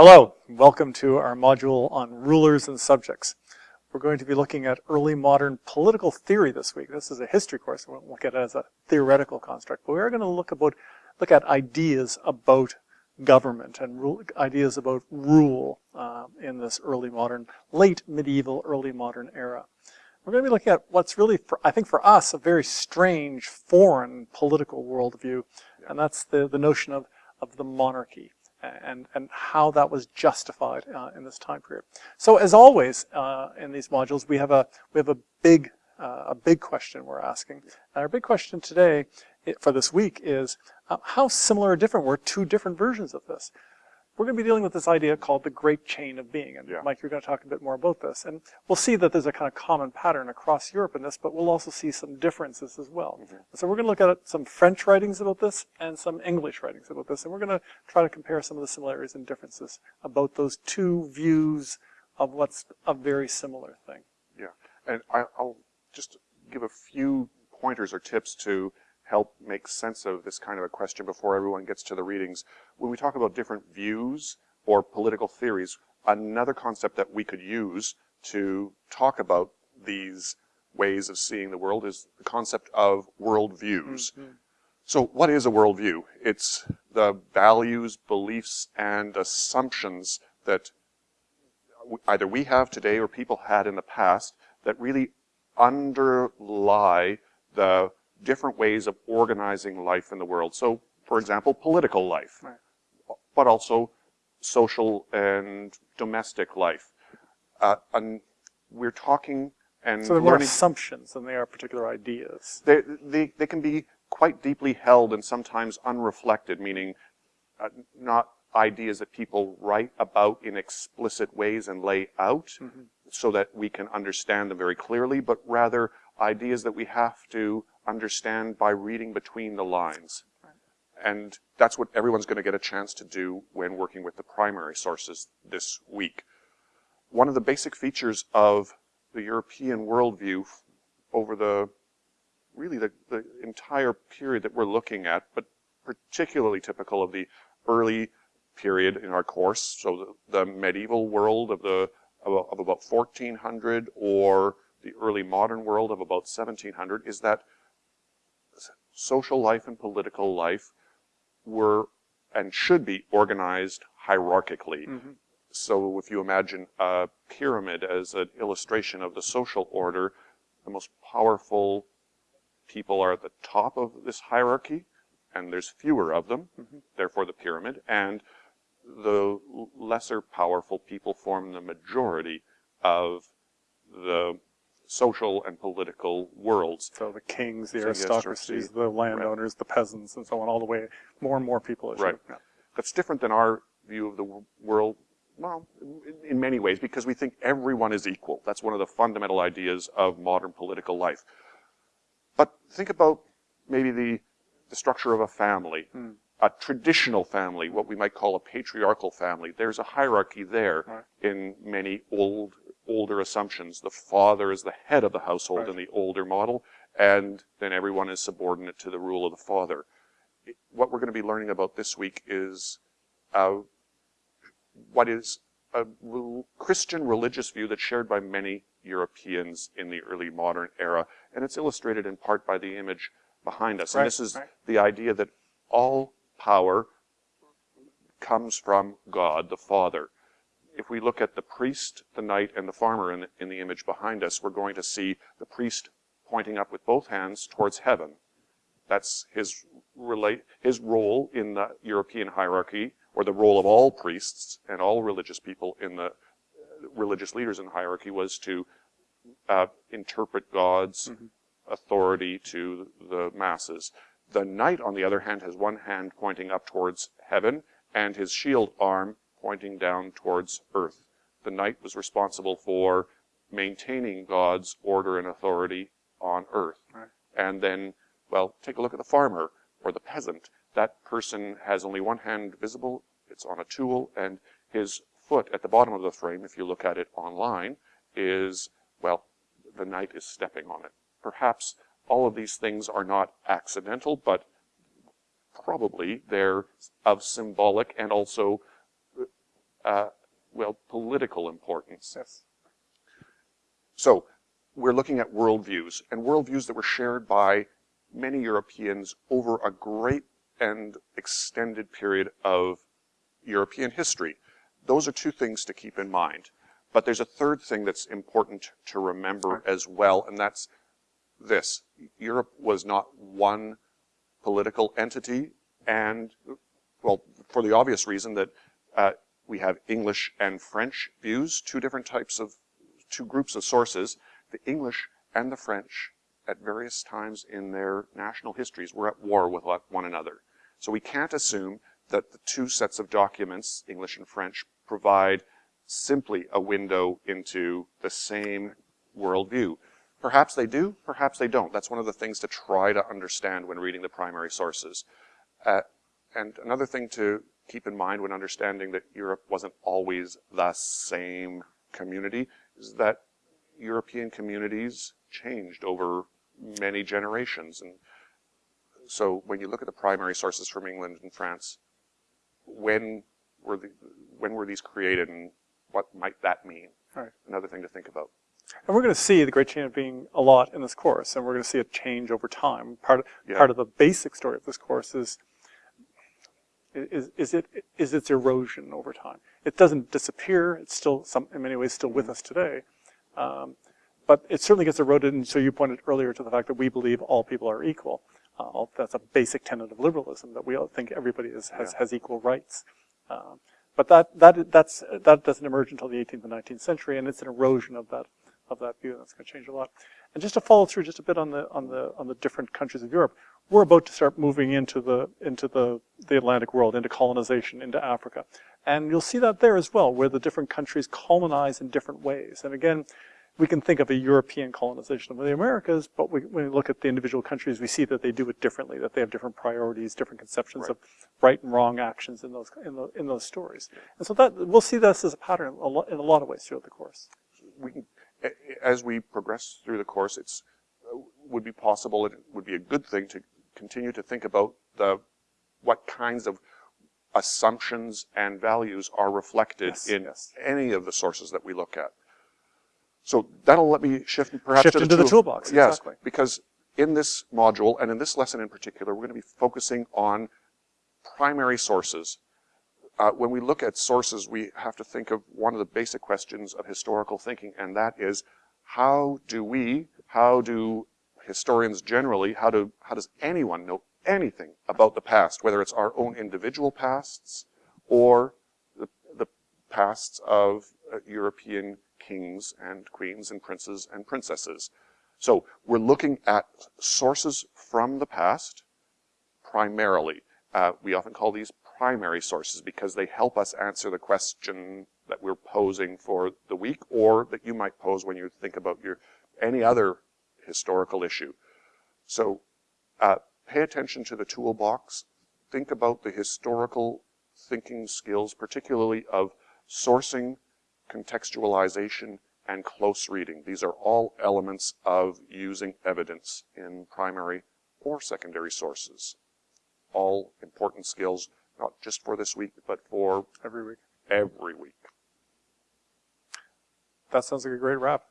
Hello, welcome to our module on rulers and subjects. We're going to be looking at early modern political theory this week. This is a history course, we won't look at it as a theoretical construct, but we're going to look about look at ideas about government and ideas about rule uh, in this early modern, late medieval, early modern era. We're going to be looking at what's really, for, I think for us, a very strange foreign political worldview, and that's the, the notion of, of the monarchy and, and how that was justified uh, in this time period. So as always uh, in these modules, we have a, we have a big, uh, a big question we're asking. And our big question today for this week is uh, how similar or different were two different versions of this? We're going to be dealing with this idea called the great chain of being. And yeah. Mike, you're going to talk a bit more about this. And we'll see that there's a kind of common pattern across Europe in this, but we'll also see some differences as well. Mm -hmm. So we're going to look at some French writings about this and some English writings about this. And we're going to try to compare some of the similarities and differences about those two views of what's a very similar thing. Yeah. And I'll just give a few pointers or tips to make sense of this kind of a question before everyone gets to the readings. When we talk about different views or political theories, another concept that we could use to talk about these ways of seeing the world is the concept of worldviews. Mm -hmm. So what is a worldview? It's the values, beliefs, and assumptions that either we have today or people had in the past that really underlie the different ways of organizing life in the world. So, for example, political life, right. but also social and domestic life. Uh, and we're talking and so they're more assumptions than they are particular ideas. They, they, they can be quite deeply held and sometimes unreflected, meaning uh, not ideas that people write about in explicit ways and lay out mm -hmm. so that we can understand them very clearly, but rather ideas that we have to understand by reading between the lines. And that's what everyone's going to get a chance to do when working with the primary sources this week. One of the basic features of the European worldview over the really the, the entire period that we're looking at, but particularly typical of the early period in our course, so the, the medieval world of the of, of about 1400 or the early modern world of about 1700, is that social life and political life were and should be organized hierarchically. Mm -hmm. So if you imagine a pyramid as an illustration of the social order, the most powerful people are at the top of this hierarchy, and there's fewer of them, mm -hmm. therefore the pyramid, and the lesser powerful people form the majority of the social and political worlds. So the kings, the aristocracies, the landowners, right. the peasants, and so on, all the way, more and more people. Right. Yeah. That's different than our view of the world, well, in many ways, because we think everyone is equal. That's one of the fundamental ideas of modern political life. But think about maybe the, the structure of a family. Hmm. A traditional family, what we might call a patriarchal family. There's a hierarchy there right. in many old older assumptions. The father is the head of the household right. in the older model, and then everyone is subordinate to the rule of the father. What we're going to be learning about this week is uh, what is a Christian religious view that's shared by many Europeans in the early modern era, and it's illustrated in part by the image behind us. Right. And this is right. the idea that all power comes from God, the Father if we look at the priest, the knight, and the farmer in the, in the image behind us, we're going to see the priest pointing up with both hands towards heaven. That's his, relate, his role in the European hierarchy, or the role of all priests and all religious people in the religious leaders in the hierarchy was to uh, interpret God's mm -hmm. authority to the masses. The knight, on the other hand, has one hand pointing up towards heaven, and his shield arm pointing down towards earth. The knight was responsible for maintaining God's order and authority on earth. Right. And then, well, take a look at the farmer or the peasant. That person has only one hand visible, it's on a tool, and his foot at the bottom of the frame, if you look at it online, is, well, the knight is stepping on it. Perhaps all of these things are not accidental, but probably they're of symbolic and also uh, well, political importance. Yes. So we're looking at worldviews, and worldviews that were shared by many Europeans over a great and extended period of European history. Those are two things to keep in mind. But there's a third thing that's important to remember as well, and that's this. Europe was not one political entity, and, well, for the obvious reason that uh, we have English and French views, two different types of, two groups of sources. The English and the French, at various times in their national histories, were at war with one another. So we can't assume that the two sets of documents, English and French, provide simply a window into the same worldview. Perhaps they do, perhaps they don't. That's one of the things to try to understand when reading the primary sources. Uh, and another thing to keep in mind when understanding that Europe wasn't always the same community is that European communities changed over many generations. And so when you look at the primary sources from England and France, when were, the, when were these created and what might that mean? Right. Another thing to think about. And we're going to see the Great Chain of Being a lot in this course, and we're going to see it change over time. Part of, Yeah. part of the basic story of this course is, is, is, it, is its erosion over time. It doesn't disappear. It's still, some, in many ways, still with us today. Um, but it certainly gets eroded, and so you pointed earlier to the fact that we believe all people are equal. Uh, that's a basic tenet of liberalism, that we all think everybody is, has, Yeah. has equal rights. Um, but that, that, that's, that doesn't emerge until the 18th and 19th century, and it's an erosion of that, of that view, and that's going to change a lot. And just to follow through just a bit on the, on the, on the different countries of Europe, we're about to start moving into the, into the, the Atlantic world, into colonization, into Africa. And you'll see that there as well, where the different countries colonize in different ways. And again, we can think of a European colonization of the Americas, but we, when we look at the individual countries, we see that they do it differently, that they have different priorities, different conceptions Right. of right and wrong actions in those, in, the, in those stories. And so that, we'll see this as a pattern a lot, in a lot of ways throughout the course. we can, as we progress through the course, it's uh, would be possible. It would be a good thing to continue to think about the what kinds of assumptions and values are reflected Yes, in yes. any of the sources that we look at. So that'll let me shift perhaps Shift to the, into the tool- toolbox, Yes, exactly. because in this module and in this lesson in particular, we're going to be focusing on primary sources uh, when we look at sources, we have to think of one of the basic questions of historical thinking, and that is, how do we, how do historians generally, how do, how does anyone know anything about the past, whether it's our own individual pasts or the, the pasts of uh, European kings and queens and princes and princesses. So we're looking at sources from the past primarily. Uh, we often call these primary sources because they help us answer the question that we're posing for the week or that you might pose when you think about your any other historical issue. So uh, pay attention to the toolbox. Think about the historical thinking skills, particularly of sourcing, contextualization, and close reading. These are all elements of using evidence in primary or secondary sources. All important skills, not just for this week, but for every week. every week. That sounds like a great wrap.